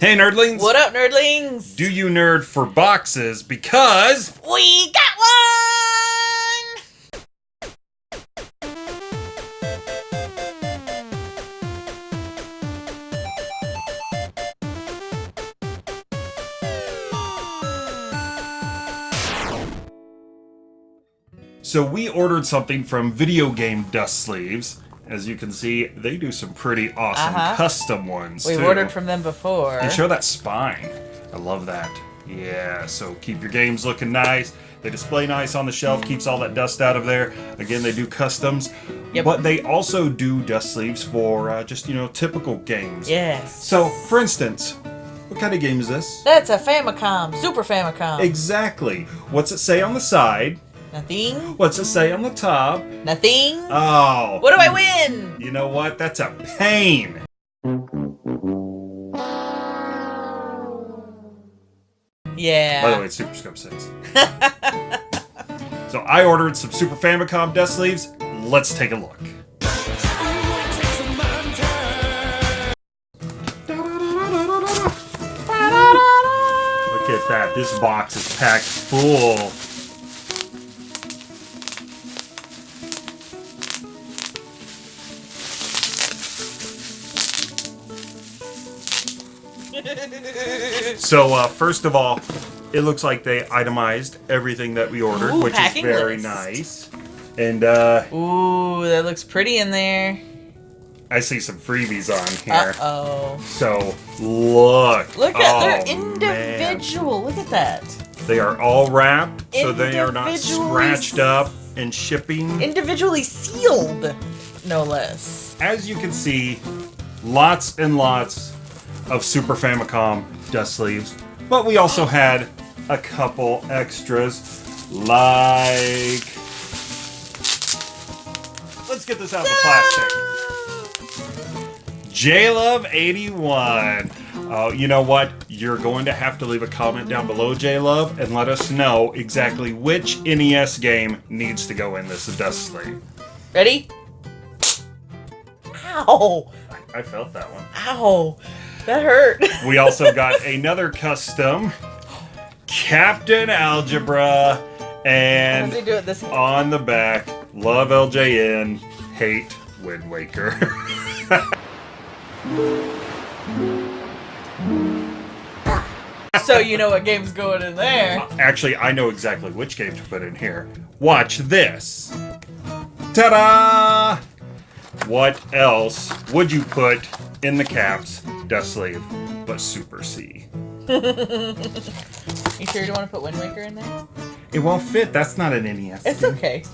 Hey, nerdlings! What up, nerdlings? Do you nerd for boxes? Because we got one! So we ordered something from Video Game Dust Sleeves. As you can see, they do some pretty awesome Uh-huh. custom ones. We've too. ordered from them before. And show that spine. I love that. Yeah, so keep your games looking nice. They display nice on the shelf, keeps all that dust out of there. Again, they do customs, Yep. but they also do dust sleeves for uh, just, you know, typical games. Yes. So, for instance, what kind of game is this? That's a Famicom, Super Famicom. Exactly. What's it say on the side? Nothing. What's it say on the top? Nothing. Oh. what do I win? You know what? That's a pain. Yeah. By the way, it's Super Scope 6. so I ordered some Super Famicom dust sleeves. Let's take a look. Look at that. This box is packed full. So, uh, first of all, it looks like they itemized everything that we ordered, Ooh, which is very list. nice. And uh, Ooh, that looks pretty in there. I see some freebies on here. Uh-oh. So, look. Look at Oh, they're man. individual. Look at that. They are all wrapped, so they are not scratched up and shipping. Individually sealed, no less. As you can see, lots and lots of Super Famicom dust sleeves. But we also had a couple extras, like... Let's get this out of the plastic. JLove81. Uh, you know what? You're going to have to leave a comment down below, JLove, and let us know exactly which NES game needs to go in this dust sleeve. Ready? Ow! I felt that one. Ow! That hurt. We also got another custom Captain Algebra and do it this on the back, love LJN, hate Wind Waker. So you know what game's going in there. Uh, actually, I know exactly which game to put in here. Watch this. Ta-da! What else would you put in the caps dust sleeve but Super C? You sure you don't want to put Wind Waker in there? It won't fit. That's not an NES. It's game. okay.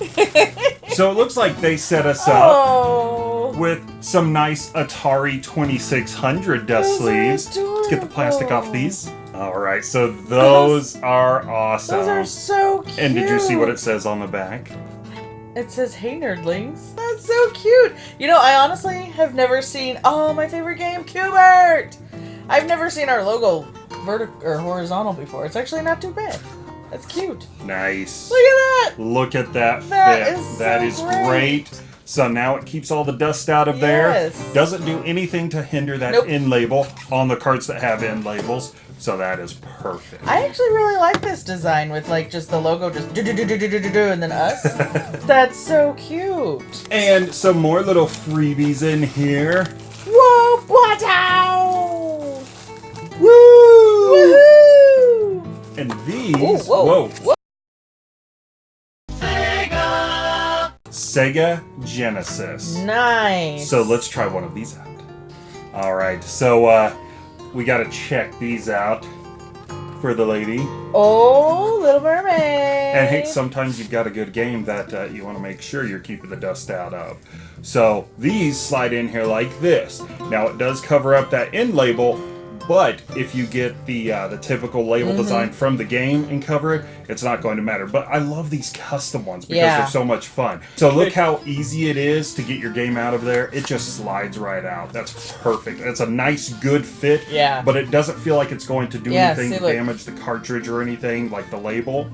So it looks like they set us up Oh. with some nice Atari 2600 dust Those sleeves. Let's get the plastic off these. All right, so those are awesome. Those are so cute. and did you see what it says on the back? It says, "Hey nerdlings." That's so cute. You know, I honestly have never seen. Oh, my favorite game, Q*bert. I've never seen our logo vertical or horizontal before. It's actually not too bad. That's cute. Nice. Look at that. Look at that That fit. is That so is great. great. So now it keeps all the dust out of yes. there. Doesn't do anything to hinder that nope. end label on the carts that have end labels. So that is perfect. I actually really like this design with like just the logo just do do do do do do do and then us. That's so cute. And some more little freebies in here. Whoa, what Woo! Woohoo! And these, Ooh, whoa, whoa, whoa, Sega Genesis. Nice. So let's try one of these out. All right, so uh, we got to check these out for the lady. Oh, Little Mermaid. And hey, sometimes you've got a good game that uh, you want to make sure you're keeping the dust out of. So these slide in here like this. Now it does cover up that end label, but if you get the uh, the typical label Mm-hmm. design from the game and cover it, it's not going to matter. But I love these custom ones because Yeah. they're so much fun. So look how easy it is to get your game out of there. It just slides right out. That's perfect. It's a nice, good fit. Yeah. But it doesn't feel like it's going to do Yeah, anything see, to damage the cartridge or anything like the label.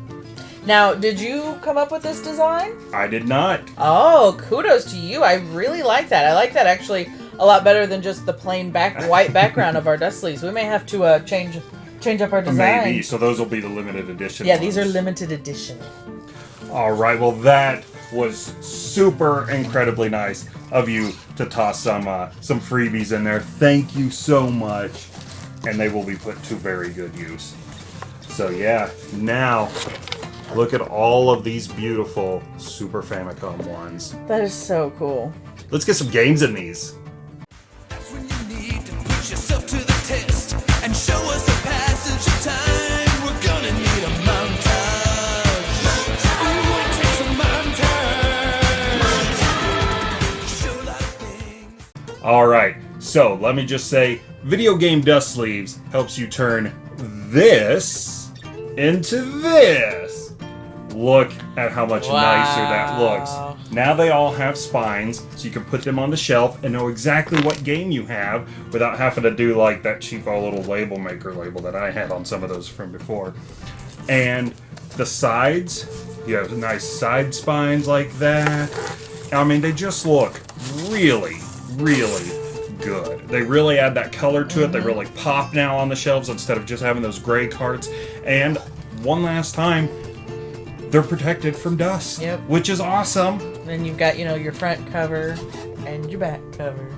Now, did you come up with this design? I did not. Oh, kudos to you. I really like that. I like that actually a lot better than just the plain back white background of our dust sleeves. We may have to uh, change change up our design. Maybe. So those will be the limited edition. Yeah, these are limited edition. All right. Well, that was super incredibly nice of you to toss some uh, some freebies in there. Thank you so much, and they will be put to very good use. So yeah, now look at all of these beautiful Super Famicom ones. That is so cool. Let's get some games in these. Things. All right. So let me just say, video game dust sleeves helps you turn this into this. Look at how much nicer that looks. Now they all have spines, so you can put them on the shelf and know exactly what game you have without having to do like that cheapo little label maker label that I had on some of those from before. And the sides, you have nice side spines like that. I mean, they just look really, really good. They really add that color to it. They really pop now on the shelves instead of just having those gray carts. And one last time, they're protected from dust, Yep. which is awesome. Then you've got, you know, your front cover and your back cover.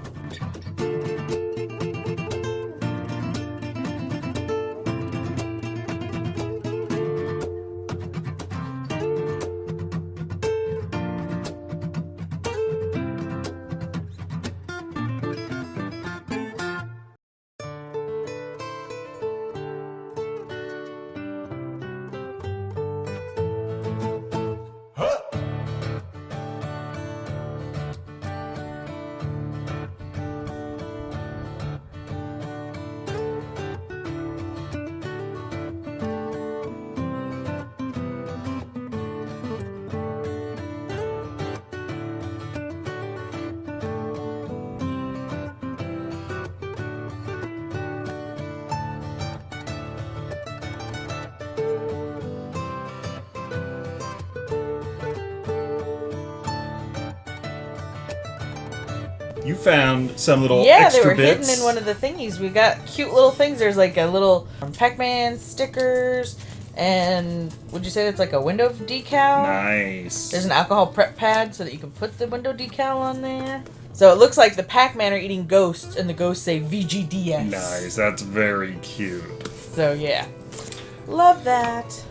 You found some little yeah, they were bits. hidden in one of the thingies. We got cute little things. There's like a little Pac-Man stickers, and would you say it's like a window decal? Nice. There's an alcohol prep pad so that you can put the window decal on there. So it looks like the Pac-Man are eating ghosts, and the ghosts say VGDS. Nice. That's very cute. So yeah, love that.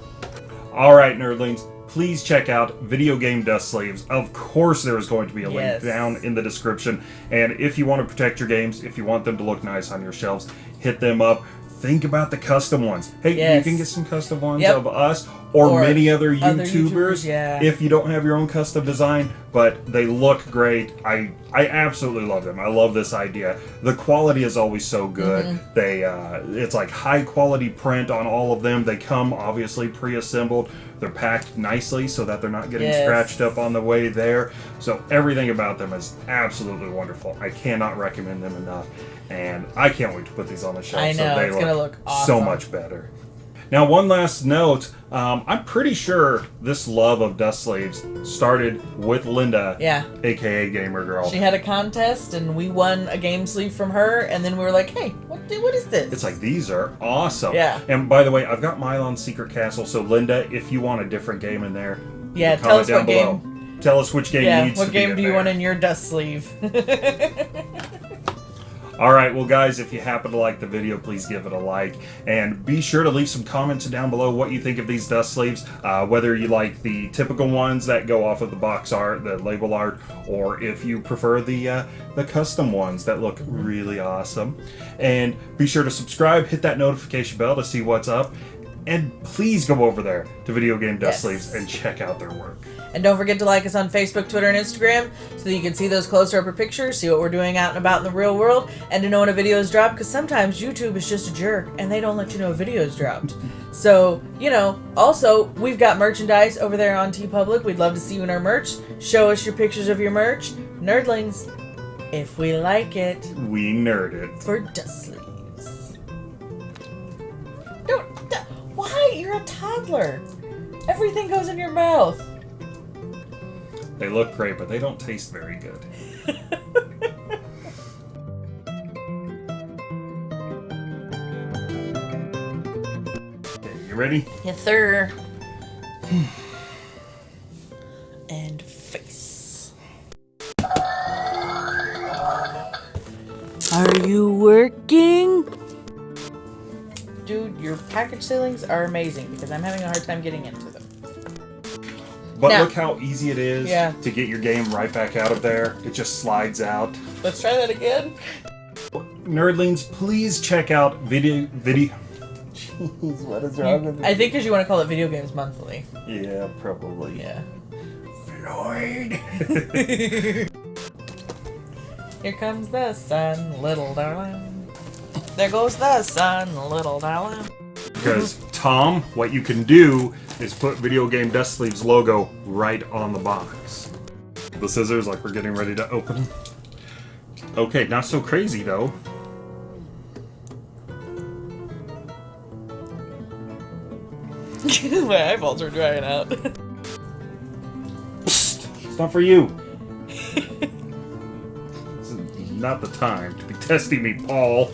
All right, nerdlings, please check out Video Game Dust Sleeves. Of course, there is going to be a Yes. link down in the description. And if you want to protect your games, if you want them to look nice on your shelves, hit them up. Think about the custom ones. Hey, you can get some custom ones Yep. of us or, Or many other other YouTubers. YouTubers, yeah. If you don't have your own custom design, but they look great. I I absolutely love them. I love this idea. The quality is always so good. Mm-hmm. They uh, it's like high quality print on all of them. They come obviously pre-assembled. They're packed nicely so that they're not getting Yes. scratched up on the way there. So everything about them is absolutely wonderful. I cannot recommend them enough, and I can't wait to put these on the shelf. I so they it's gonna look so much better. Now, one last note. Um, I'm pretty sure this love of dust sleeves started with Linda, Yeah. aka Gamer Girl. She had a contest, and we won a game sleeve from her. And then we were like, "Hey, what? What is this?" It's like these are awesome. Yeah. And by the way, I've got Milon Secret Castle. So Linda, if you want a different game in there, Yeah, comment tell us down what below. game. Tell us which game Yeah, needs what game do you there. want in your dust sleeve? All right, well, guys, if you happen to like the video, please give it a like. And be sure to leave some comments down below what you think of these dust sleeves. Uh, whether you like the typical ones that go off of the box art, the label art, or if you prefer the, uh, the custom ones that look really awesome. And be sure to subscribe, hit that notification bell to see what's up. And please go over there to Video Game Dust Yes. Sleeves and check out their work. and don't forget to like us on Facebook, Twitter, and Instagram so that you can see those closer up pictures, see what we're doing out and about in the real world, and to know when a video is dropped. Because sometimes YouTube is just a jerk and they don't let you know a video is dropped. So you know. Also, we've got merchandise over there on TeePublic. We'd love to see you in our merch. Show us your pictures of your merch, nerdlings. If we like it. We nerd it. for dust sleeves. Don't. You're a toddler. Everything goes in your mouth. They look great, but they don't taste very good. okay, you ready? Yes, sir. and face. Are you working? Dude, your package ceilings are amazing because I'm having a hard time getting into them. But Now- look how easy it is Yeah. to get your game right back out of there. It just slides out. Let's try that again. Nerdlings, please check out video video. Jeez, what is wrong with me? I think because you want to call it Video Games Monthly. Yeah, probably. Yeah. Floyd. Here comes the sun, little darling. There goes the sun, little darling. Because Tom, what you can do is put Video Game Dust Sleeves logo right on the box. The scissors, like we're getting ready to open. Okay, not so crazy though. My eyeballs are drying out. It's not for you. this is not the time to be testing me, Paul.